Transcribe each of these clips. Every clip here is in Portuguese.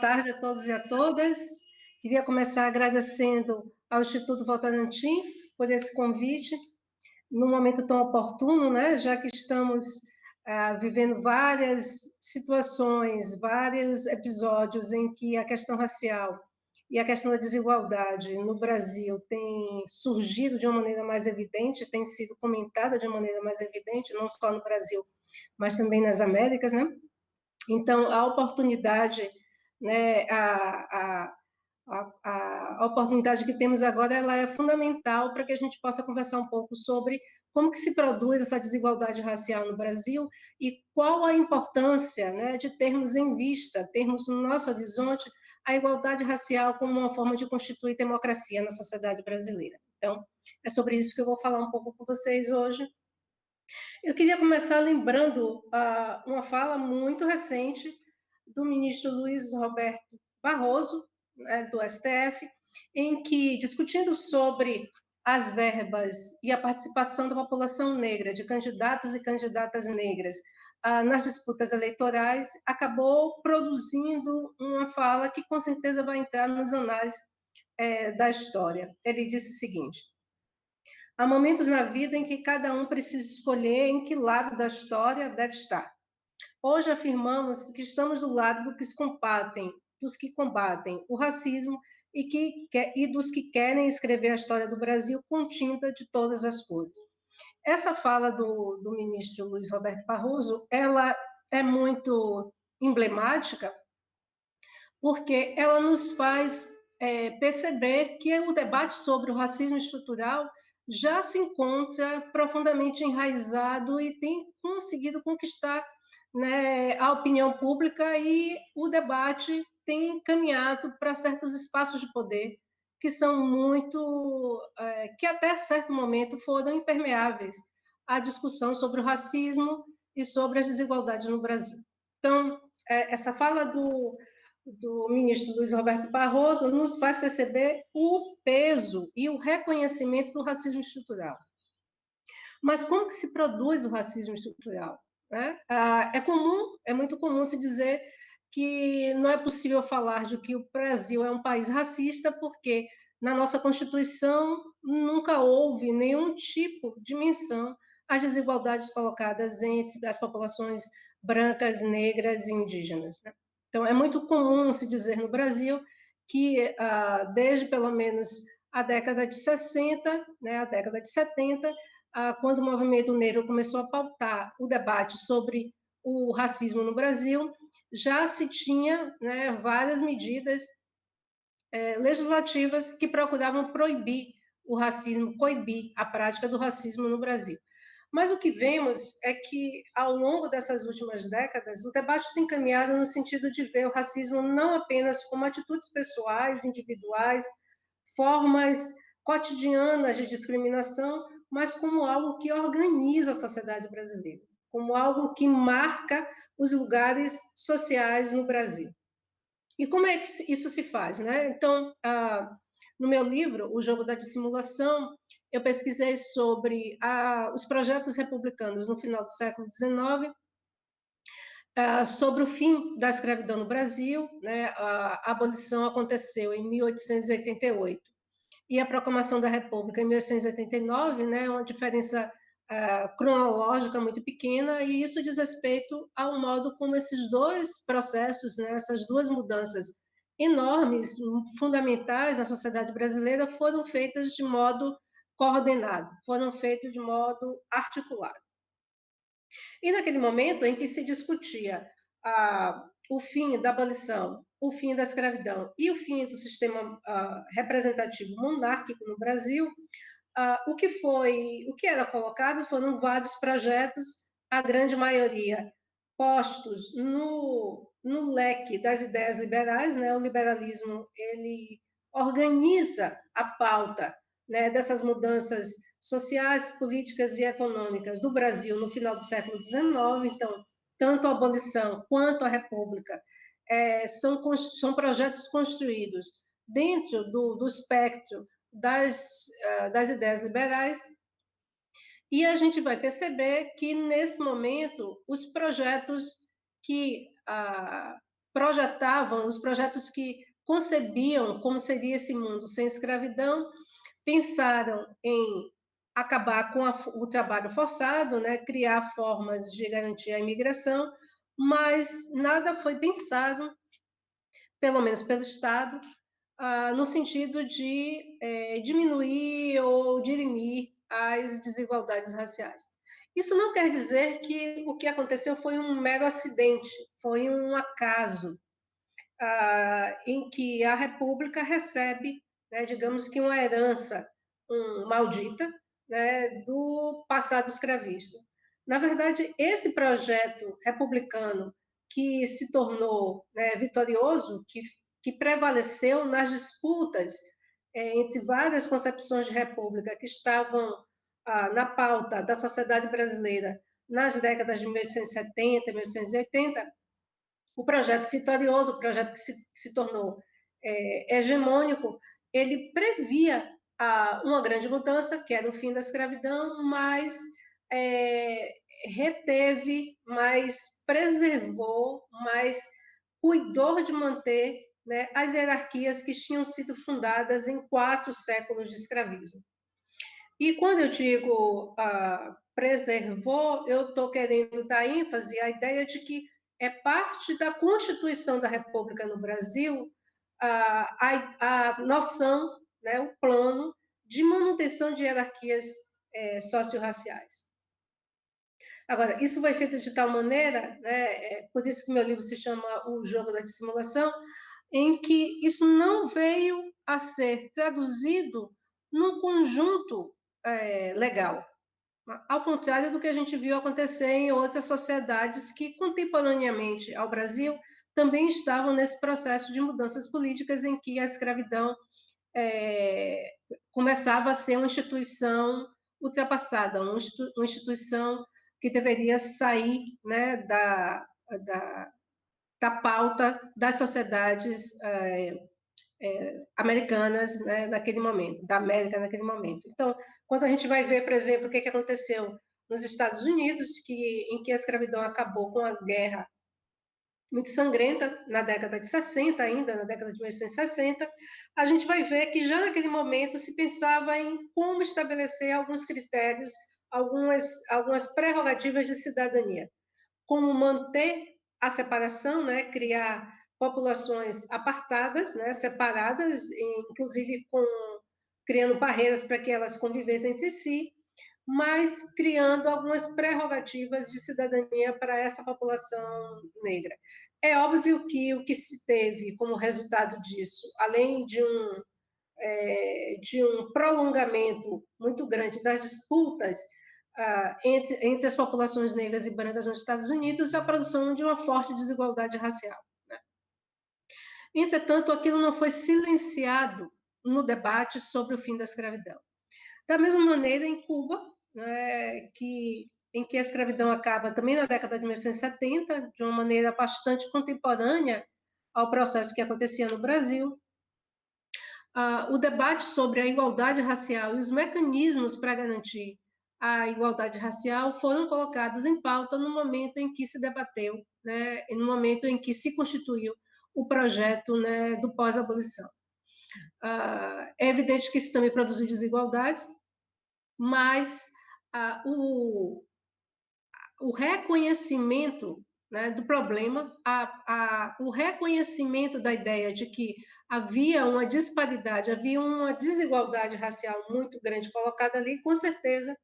tarde a todos e a todas. Queria começar agradecendo ao Instituto Votorantim por esse convite, num momento tão oportuno, né, já que estamos ah, vivendo várias situações, vários episódios em que a questão racial e a questão da desigualdade no Brasil tem surgido de uma maneira mais evidente, tem sido comentada de uma maneira mais evidente, não só no Brasil, mas também nas Américas, né? Então, a oportunidade, né, a, a, a, a, oportunidade que temos agora, ela é fundamental para que a gente possa conversar um pouco sobre como que se produz essa desigualdade racial no Brasil e qual a importância, né, de termos em vista, termos no nosso horizonte a igualdade racial como uma forma de constituir democracia na sociedade brasileira. Então, é sobre isso que eu vou falar um pouco com vocês hoje. Eu queria começar lembrando uh, uma fala muito recente do ministro Luiz Roberto Barroso, né, do STF, em que, discutindo sobre as verbas e a participação da população negra, de candidatos e candidatas negras ah, nas disputas eleitorais, acabou produzindo uma fala que com certeza vai entrar nos anais é, da história. Ele disse o seguinte: há momentos na vida em que cada um precisa escolher em que lado da história deve estar. Hoje afirmamos que estamos do lado do que combatem, dos que combatem o racismo e, que, e dos que querem escrever a história do Brasil com tinta de todas as cores. Essa fala do, do ministro Luiz Roberto Barroso, ela é muito emblemática, porque ela nos faz é, perceber que o debate sobre o racismo estrutural já se encontra profundamente enraizado e tem conseguido conquistar né, a opinião pública e o debate tem caminhado para certos espaços de poder que são muito, é, que até certo momento foram impermeáveis à discussão sobre o racismo e sobre as desigualdades no Brasil. Então, é, essa fala do, do ministro Luiz Roberto Barroso nos faz perceber o peso e o reconhecimento do racismo estrutural. Mas como que se produz o racismo estrutural? Né? Ah, é comum, é muito comum se dizer que não é possível falar de que o Brasil é um país racista, porque na nossa Constituição nunca houve nenhum tipo de menção às desigualdades colocadas entre as populações brancas, negras e indígenas. Né? Então, é muito comum se dizer no Brasil que, ah, desde pelo menos a década de 60, né, a década de 70, ah, quando o movimento negro começou a pautar o debate sobre o racismo no Brasil, já se tinha né, várias medidas é, legislativas que procuravam proibir o racismo, coibir a prática do racismo no Brasil. Mas o que vemos é que, ao longo dessas últimas décadas, o debate tem caminhado no sentido de ver o racismo não apenas como atitudes pessoais, individuais, formas cotidianas de discriminação, mas como algo que organiza a sociedade brasileira como algo que marca os lugares sociais no Brasil. E como é que isso se faz? Né? Então, ah, no meu livro, O Jogo da Dissimulação, eu pesquisei sobre ah, os projetos republicanos no final do século XIX, ah, sobre o fim da escravidão no Brasil, né? a abolição aconteceu em 1888, e a proclamação da República em 1889, né? uma diferença uh, cronológica muito pequena, e isso diz respeito ao modo como esses dois processos, né, essas duas mudanças enormes, fundamentais na sociedade brasileira, foram feitas de modo coordenado, foram feitos de modo articulado. E naquele momento em que se discutia ah, o fim da abolição, o fim da escravidão e o fim do sistema ah, representativo monárquico no Brasil, ah, o que foi, o que era colocado foram vários projetos, a grande maioria postos no, no leque das ideias liberais, né? O liberalismo ele organiza a pauta né, dessas mudanças sociais, políticas e econômicas do Brasil no final do século XIX. Então, tanto a abolição quanto a república é, são, são projetos construídos dentro do, do espectro das, eh, das ideias liberais, e a gente vai perceber que, nesse momento, os projetos que, ah, projetavam, os projetos que concebiam como seria esse mundo sem escravidão, pensaram em acabar com a, o trabalho forçado, né, criar formas de garantir a imigração, mas nada foi pensado, pelo menos pelo Estado, ah, no sentido de é, diminuir ou dirimir as desigualdades raciais. Isso não quer dizer que o que aconteceu foi um mero acidente, foi um acaso, ah, em que a República recebe, né, digamos que uma herança um, maldita, né, do passado escravista. Na verdade, esse projeto republicano que se tornou né, vitorioso, que, que prevaleceu nas disputas é, entre várias concepções de república que estavam ah, na pauta da sociedade brasileira nas décadas de 1870 e 1880, o projeto vitorioso, o projeto que se, se tornou é, hegemônico, ele previa a, uma grande mudança, que era o fim da escravidão, mas é, reteve, mas preservou, mas cuidou de manter né, as hierarquias que tinham sido fundadas em quatro séculos de escravismo. E quando eu digo ah, preservou, eu estou querendo dar ênfase à ideia de que é parte da Constituição da República no Brasil a, a, a noção né, o plano de manutenção de hierarquias é, socio-raciais. Agora, isso foi feito de tal maneira, né, é, por isso que meu livro se chama O Jogo da Dissimulação, em que isso não veio a ser traduzido num conjunto é, legal, ao contrário do que a gente viu acontecer em outras sociedades que, contemporaneamente ao Brasil, também estavam nesse processo de mudanças políticas em que a escravidão é, começava a ser uma instituição ultrapassada, uma instituição que deveria sair né, da, da, da pauta das sociedades é, é, americanas né, naquele momento, da América naquele momento. Então, quando a gente vai ver, por exemplo, o que, que aconteceu nos Estados Unidos, que, em que a escravidão acabou com a guerra muito sangrenta, na década de 60 ainda, na década de 1960, a gente vai ver que já naquele momento se pensava em como estabelecer alguns critérios, algumas, algumas prerrogativas de cidadania, como manter a separação, né, criar populações apartadas, né, separadas, inclusive com criando barreiras para que elas convivessem entre si, mas criando algumas prerrogativas de cidadania para essa população negra. É óbvio que o que se teve como resultado disso, além de um, é, de um prolongamento muito grande das disputas ah, entre, entre as populações negras e brancas nos Estados Unidos, a produção de uma forte desigualdade racial. Né? Entretanto, aquilo não foi silenciado no debate sobre o fim da escravidão. Da mesma maneira, em Cuba, né, que, em que a escravidão acaba também na década de 1970, de uma maneira bastante contemporânea ao processo que acontecia no Brasil. Ah, o debate sobre a igualdade racial e os mecanismos para garantir a igualdade racial foram colocados em pauta no momento em que se debateu, né, no momento em que se constituiu o projeto né, do pós-abolição. Ah, é evidente que isso também produziu desigualdades, mas ah, o, o reconhecimento né, do problema, a, a, o reconhecimento da ideia de que havia uma disparidade, havia uma desigualdade racial muito grande colocada ali, com certeza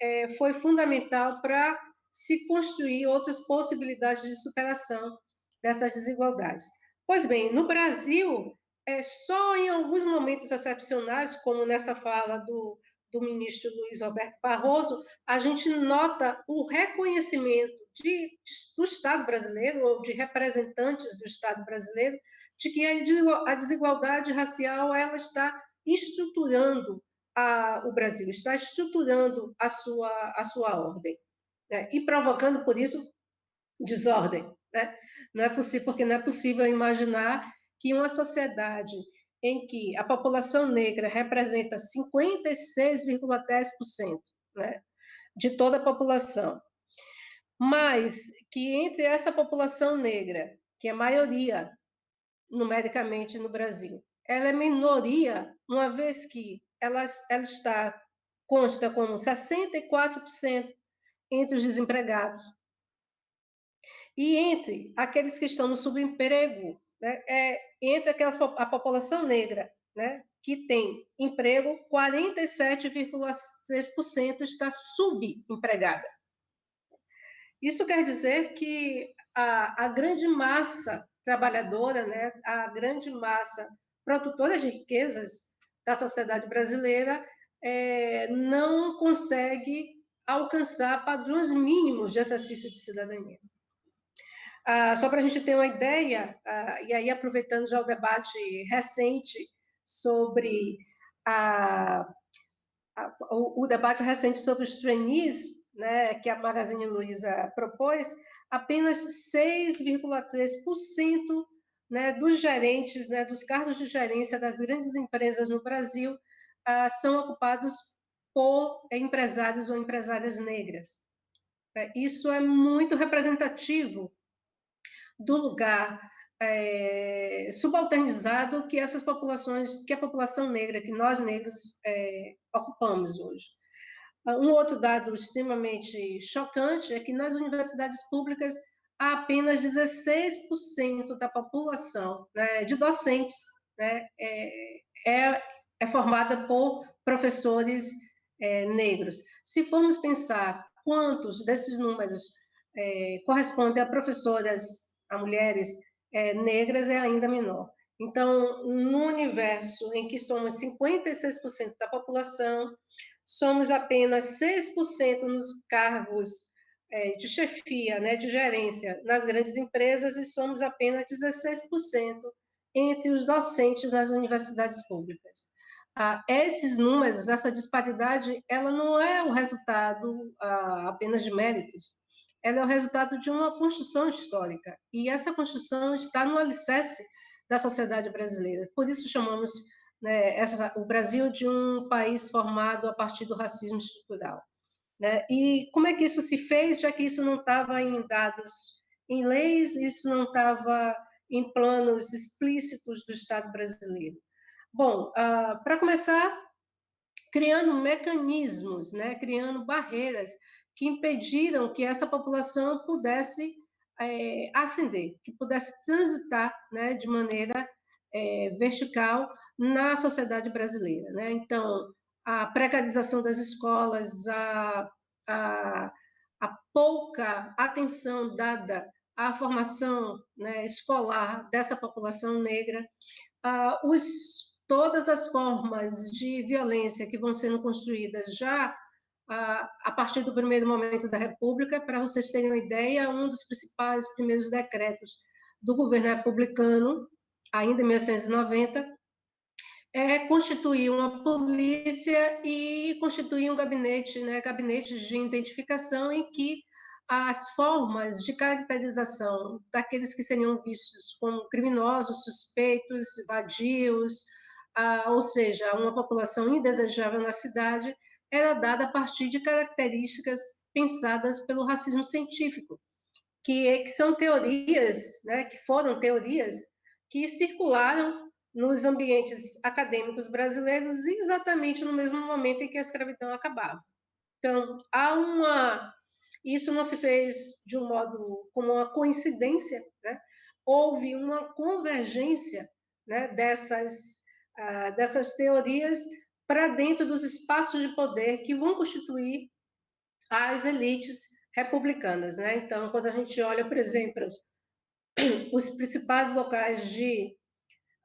é, foi fundamental para se construir outras possibilidades de superação dessas desigualdades. Pois bem, no Brasil, é só em alguns momentos excepcionais, como nessa fala do do ministro Luiz Roberto Barroso, a gente nota o reconhecimento de, do Estado brasileiro, ou de representantes do Estado brasileiro, de que a desigualdade racial ela está estruturando a, o Brasil, está estruturando a sua, a sua ordem, né? e provocando, por isso, desordem. Né? Não é possível, porque não é possível imaginar que uma sociedade em que a população negra representa 56,10% né, de toda a população, mas que entre essa população negra que é maioria numericamente no Brasil. Ela é minoria, uma vez que ela, ela está consta como 64% entre os desempregados. E entre aqueles que estão no subemprego, né, é, entre aquelas, a população negra, né, que tem emprego, 47,3% está subempregada. Isso quer dizer que a, a grande massa trabalhadora, né, a grande massa produtora de riquezas da sociedade brasileira é, não consegue alcançar padrões mínimos de exercício de cidadania. Ah, só para a gente ter uma ideia, ah, e aí aproveitando já o debate recente sobre a, a, o, o, debate recente sobre os trainees, né, que a Magazine Luiza propôs, apenas 6,3% né, dos gerentes, né, dos cargos de gerência das grandes empresas no Brasil ah, são ocupados por empresários ou empresárias negras. É, isso é muito representativo do lugar é, subalternizado que essas populações, que a população negra, que nós negros é, ocupamos hoje. Um outro dado extremamente chocante é que nas universidades públicas há apenas 16% da população né, de docentes né, é, é, é, formada por professores é, negros. Se formos pensar quantos desses números é, correspondem a professoras, a mulheres é, negras, é ainda menor. Então, no universo em que somos 56% da população, somos apenas 6% nos cargos é, de chefia, né, de gerência nas grandes empresas e somos apenas 16% entre os docentes nas universidades públicas. Ah, esses números, essa disparidade, ela não é o resultado ah, apenas de méritos, ela é o resultado de uma construção histórica, e essa construção está no alicerce da sociedade brasileira. Por isso chamamos né, essa, o Brasil de um país formado a partir do racismo estrutural. Né? E como é que isso se fez, já que isso não estava em dados, em leis, isso não estava em planos explícitos do Estado brasileiro? Bom, uh, para começar, criando mecanismos, né, criando barreiras que impediram que essa população pudesse é, ascender, que pudesse transitar né, de maneira é, vertical na sociedade brasileira. Né? Então, a precarização das escolas, a, a, a pouca atenção dada à formação né, escolar dessa população negra, uh, os, todas as formas de violência que vão sendo construídas já uh, a partir do primeiro momento da República, para vocês terem uma ideia, um dos principais primeiros decretos do governo republicano, ainda em 1990, é constituir uma polícia e constituir um gabinete, né, gabinetes de identificação em que as formas de caracterização daqueles que seriam vistos como criminosos, suspeitos, vadios, ah, ou seja, uma população indesejável na cidade, era dada a partir de características pensadas pelo racismo científico, que, que são teorias, né, que foram teorias que circularam nos ambientes acadêmicos brasileiros exatamente no mesmo momento em que a escravidão acabava. Então, há uma. Isso não se fez de um modo como uma coincidência, né? houve uma convergência né, dessas, uh, dessas teorias para dentro dos espaços de poder que vão constituir as elites republicanas. Né? Então, quando a gente olha, por exemplo, os principais locais de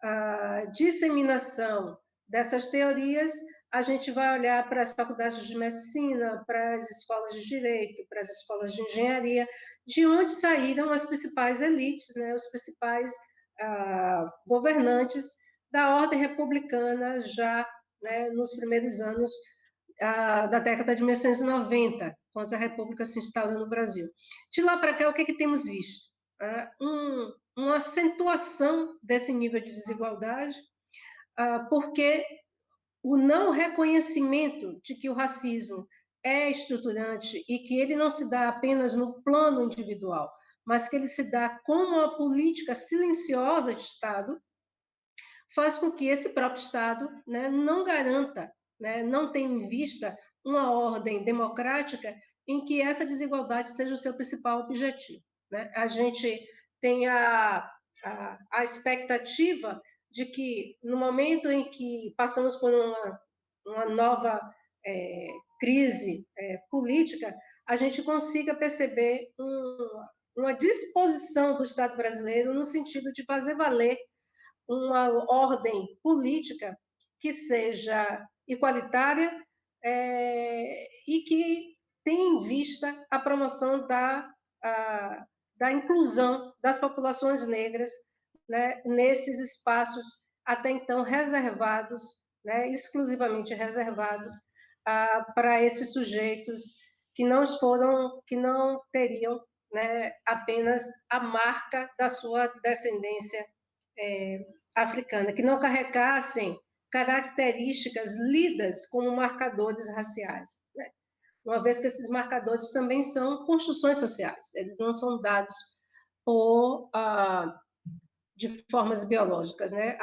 a disseminação dessas teorias, a gente vai olhar para as faculdades de medicina, para as escolas de direito, para as escolas de engenharia, de onde saíram as principais elites, né, os principais ah, governantes da ordem republicana já né, nos primeiros anos ah, da década de 1990, quando a República se instala no Brasil. De lá para cá, o que, é que temos visto? Ah, um, uma acentuação desse nível de desigualdade, ah, porque o não reconhecimento de que o racismo é estruturante e que ele não se dá apenas no plano individual, mas que ele se dá com uma política silenciosa de Estado, faz com que esse próprio Estado né, não garanta, né, não tenha em vista uma ordem democrática em que essa desigualdade seja o seu principal objetivo. Né? A gente tem a, a, a expectativa de que, no momento em que passamos por uma, uma nova é, crise é, política, a gente consiga perceber um, uma disposição do Estado brasileiro no sentido de fazer valer uma ordem política que seja igualitária é, e que tenha em vista a promoção da, a, da inclusão das populações negras né, nesses espaços até então reservados, né, exclusivamente reservados para esses sujeitos que não foram, que não teriam né, apenas a marca da sua descendência é, africana, que não carregassem características lidas como marcadores raciais, né? uma vez que esses marcadores também são construções sociais, eles não são dados por, ah, de formas biológicas. Né?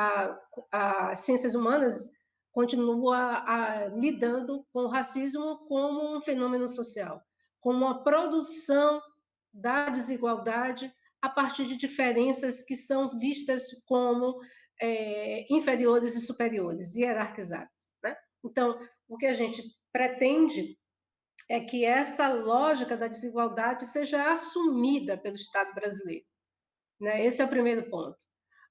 As ciências humanas continua a, lidando com o racismo como um fenômeno social, como uma produção da desigualdade a partir de diferenças que são vistas como é, inferiores e superiores, hierarquizadas. Né? Então, o que a gente pretende é que essa lógica da desigualdade seja assumida pelo Estado brasileiro. Né? Esse é o primeiro ponto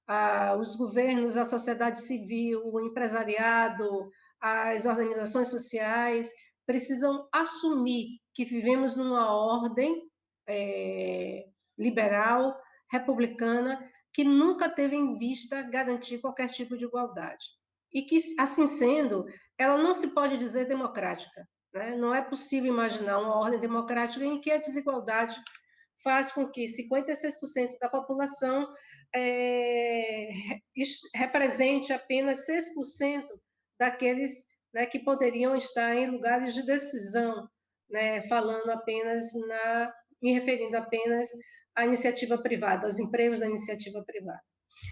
ah, os governos, a sociedade civil, o empresariado, as organizações sociais precisam assumir que vivemos numa ordem é, liberal, republicana, que nunca teve em vista garantir qualquer tipo de igualdade. E que, assim sendo, ela não se pode dizer democrática. Né? Não é possível imaginar uma ordem democrática em que a desigualdade faz com que 56% da população é, represente apenas 6% daqueles né, que poderiam estar em lugares de decisão, né, falando apenas na, me referindo apenas à iniciativa privada, aos empregos da iniciativa privada.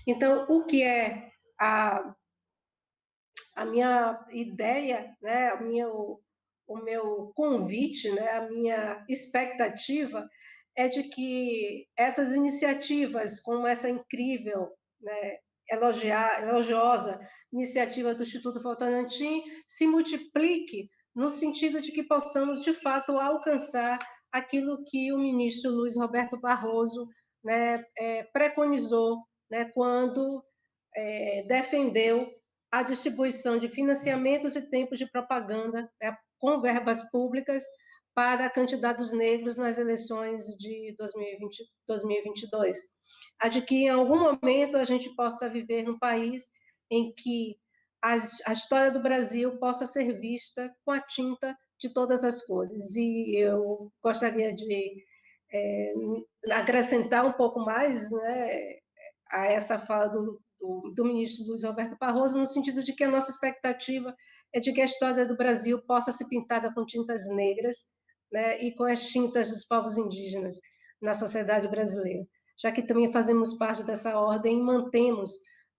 Então, o que é a, a minha ideia, né, a minha, o meu convite, né, a minha expectativa é de que essas iniciativas, como essa incrível, né, elogiar, elogiosa iniciativa do Instituto Votorantim, se multiplique no sentido de que possamos, de fato, alcançar aquilo que o ministro Luiz Roberto Barroso né, é, preconizou né, quando é, defendeu a distribuição de financiamentos e tempos de propaganda né, com verbas públicas para candidatos negros nas eleições de 2020, 2022. A de que em algum momento a gente possa viver num país em que a, a história do Brasil possa ser vista com a tinta de todas as cores. E eu gostaria de é, acrescentar um pouco mais né, a essa fala do, do, do, ministro Luiz Alberto Barroso, no sentido de que a nossa expectativa é de que a história do Brasil possa ser pintada com tintas negras né, e com as tintas dos povos indígenas na sociedade brasileira, já que também fazemos parte dessa ordem e mantemos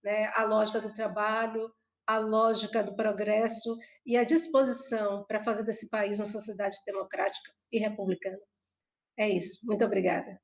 né, a lógica do trabalho, a lógica do progresso e a disposição para fazer desse país uma sociedade democrática e republicana. É isso. Muito obrigada.